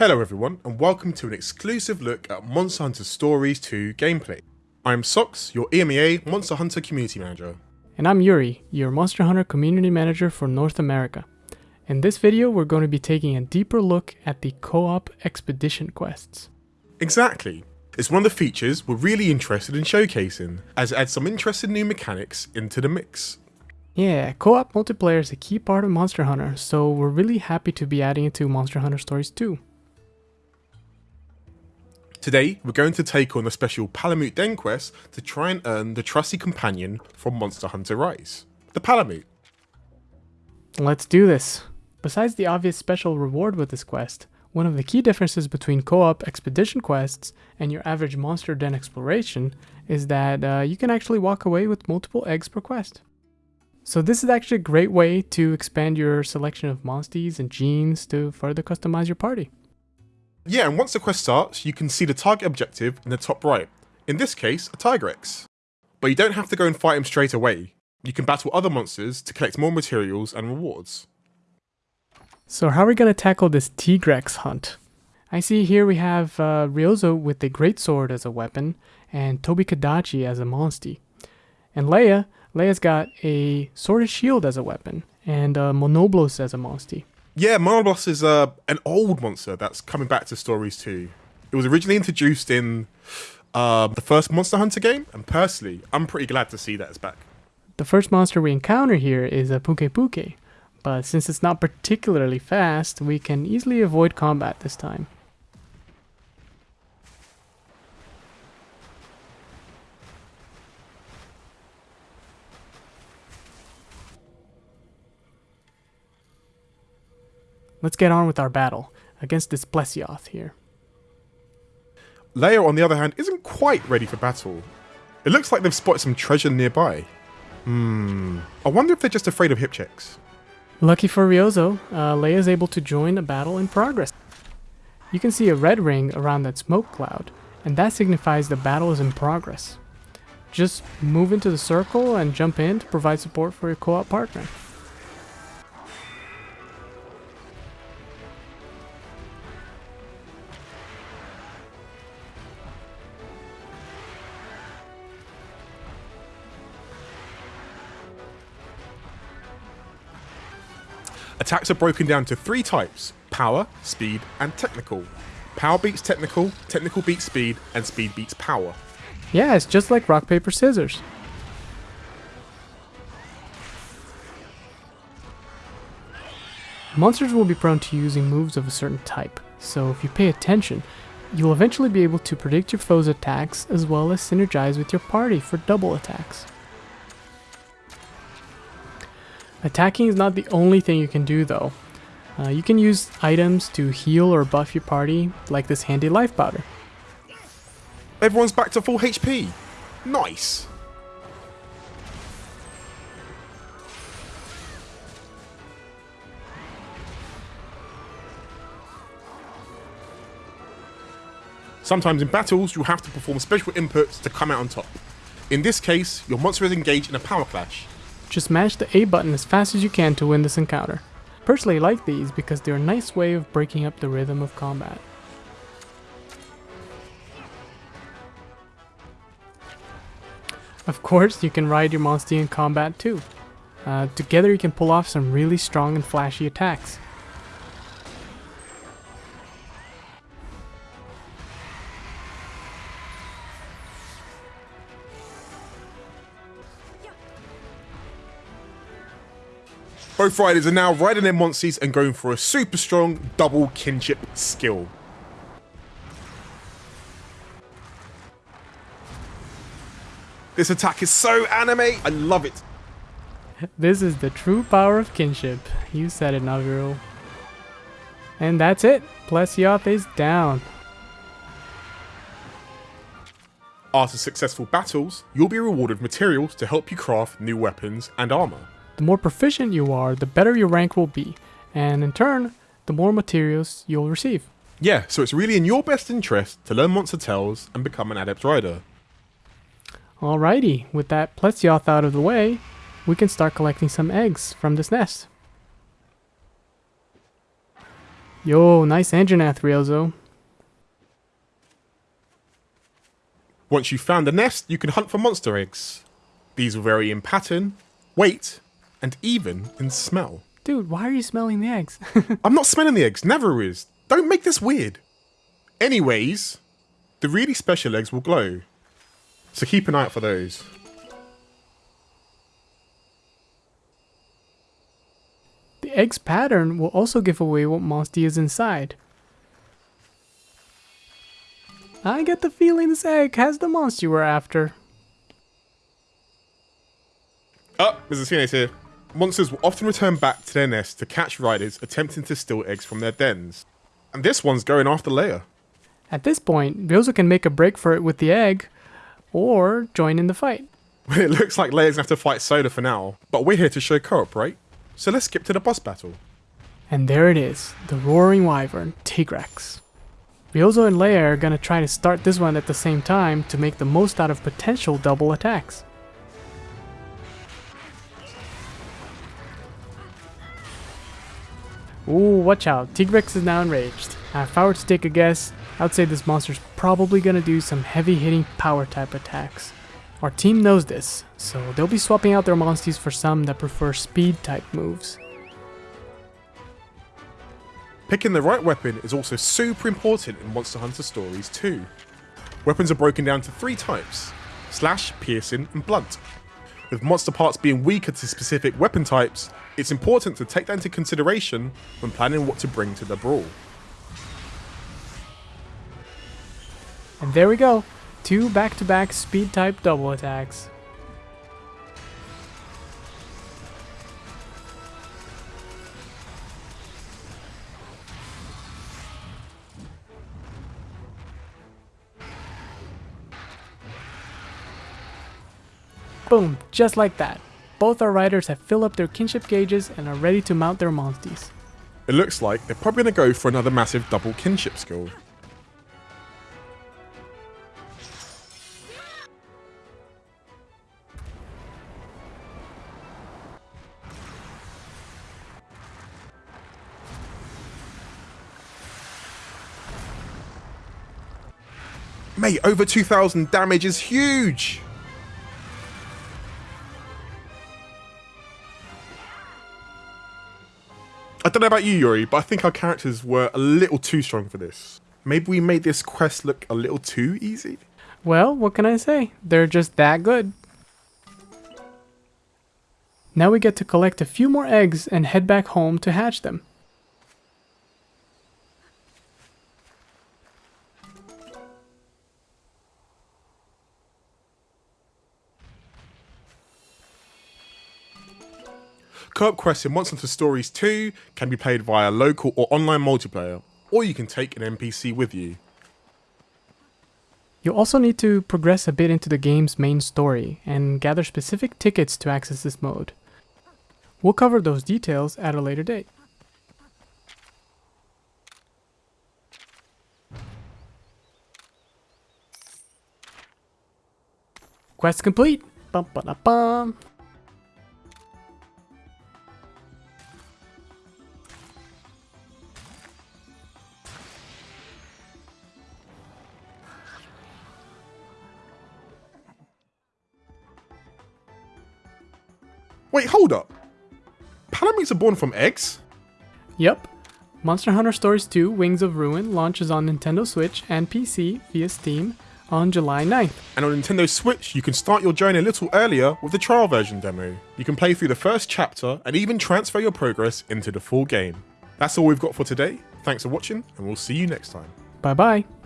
Hello everyone and welcome to an exclusive look at Monster Hunter Stories 2 gameplay. I'm Sox, your EMEA Monster Hunter Community Manager. And I'm Yuri, your Monster Hunter Community Manager for North America. In this video we're going to be taking a deeper look at the co-op expedition quests. Exactly. It's one of the features we're really interested in showcasing, as it adds some interesting new mechanics into the mix. Yeah, co-op multiplayer is a key part of Monster Hunter, so we're really happy to be adding it to Monster Hunter Stories 2. Today, we're going to take on the special Palamute Den quest to try and earn the trusty companion from Monster Hunter Rise, the Palamute. Let's do this. Besides the obvious special reward with this quest, one of the key differences between co-op expedition quests and your average Monster Den exploration is that uh, you can actually walk away with multiple eggs per quest. So this is actually a great way to expand your selection of monsties and genes to further customize your party. Yeah, and once the quest starts, you can see the target objective in the top right. In this case, a Tigrex. But you don't have to go and fight him straight away. You can battle other monsters to collect more materials and rewards. So how are we going to tackle this Tigrex hunt? I see here we have uh, Ryozo with the Great Sword as a weapon, and Tobi-Kadachi as a monstie. And Leia, Leia's got a Sword and Shield as a weapon, and uh, Monoblos as a monstie. Yeah, Monoblos is uh, an old monster that's coming back to Stories 2. It was originally introduced in uh, the first Monster Hunter game, and personally, I'm pretty glad to see that it's back. The first monster we encounter here is a Pukei-Pukei, but since it's not particularly fast, we can easily avoid combat this time. Let's get on with our battle against this Plesioth here. Leia, on the other hand, isn't quite ready for battle. It looks like they've spotted some treasure nearby. Hmm, I wonder if they're just afraid of hip checks. Lucky for Ryozo, uh, Leia is able to join a battle in progress. You can see a red ring around that smoke cloud, and that signifies the battle is in progress. Just move into the circle and jump in to provide support for your co-op partner. Attacks are broken down to three types power, speed, and technical. Power beats technical, technical beats speed, and speed beats power. Yeah, it's just like rock, paper, scissors. Monsters will be prone to using moves of a certain type, so if you pay attention, you'll eventually be able to predict your foe's attacks as well as synergize with your party for double attacks. Attacking is not the only thing you can do though. Uh, you can use items to heal or buff your party, like this handy life powder. Everyone's back to full HP. Nice. Sometimes in battles, you'll have to perform special inputs to come out on top. In this case, your monster is engaged in a power clash, just mash the A button as fast as you can to win this encounter. Personally I like these because they're a nice way of breaking up the rhythm of combat. Of course, you can ride your monster in combat too. Uh, together you can pull off some really strong and flashy attacks. Both riders are now riding their Monsters and going for a super strong double kinship skill. This attack is so anime, I love it. This is the true power of kinship. You said it, Navirou. And that's it. Plesioth is down. After successful battles, you'll be rewarded materials to help you craft new weapons and armor. The more proficient you are, the better your rank will be, and in turn, the more materials you'll receive. Yeah, so it's really in your best interest to learn Monster Tales and become an Adept Rider. Alrighty, with that Plesioth out of the way, we can start collecting some eggs from this nest. Yo, nice Anjanath, Ryuzo. Once you've found the nest, you can hunt for monster eggs. These will vary in pattern, weight, and even in smell. Dude, why are you smelling the eggs? I'm not smelling the eggs, Navirou is. Don't make this weird. Anyways, the really special eggs will glow. So keep an eye out for those. the egg's pattern will also give away what monster is inside. I get the feeling this egg has the monster were after. Oh, Mr. Teenage here. Monsters will often return back to their nest to catch riders attempting to steal eggs from their dens. And this one's going after Leia. At this point, Ryuzo can make a break for it with the egg, or join in the fight. It looks like Leia's gonna have to fight Soda for now, but we're here to show co-op, right? So let's skip to the boss battle. And there it is, the Roaring Wyvern, Tigrex. Ryuzo and Leia are gonna try to start this one at the same time to make the most out of potential double attacks. Ooh, watch out, Tigrex is now enraged. Now, if I were to take a guess, I would say this monster's probably gonna do some heavy hitting power type attacks. Our team knows this, so they'll be swapping out their monsties for some that prefer speed type moves. Picking the right weapon is also super important in Monster Hunter Stories 2. Weapons are broken down to three types slash, piercing, and blunt. With monster parts being weaker to specific weapon types, it's important to take that into consideration when planning what to bring to the brawl. And there we go, two back-to-back speed type double attacks. Boom, just like that. Both our riders have filled up their kinship gauges and are ready to mount their monsties. It looks like they're probably going to go for another massive double kinship skill. Mate, over 2,000 damage is huge! Don't know about you, Yuri, but I think our characters were a little too strong for this. Maybe we made this quest look a little too easy? Well, what can I say? They're just that good. Now we get to collect a few more eggs and head back home to hatch them. Co-op quests in Monster Hunter Stories 2 can be played via local or online multiplayer, or you can take an NPC with you. You'll also need to progress a bit into the game's main story and gather specific tickets to access this mode. We'll cover those details at a later date. Quest complete! Bum, bum. Wait, hold up. Palamutes are born from eggs? Yep. Monster Hunter Stories 2 Wings of Ruin launches on Nintendo Switch and PC via Steam on July 9th. And on Nintendo Switch, you can start your journey a little earlier with the trial version demo. You can play through the first chapter and even transfer your progress into the full game. That's all we've got for today. Thanks for watching, and we'll see you next time. Bye bye.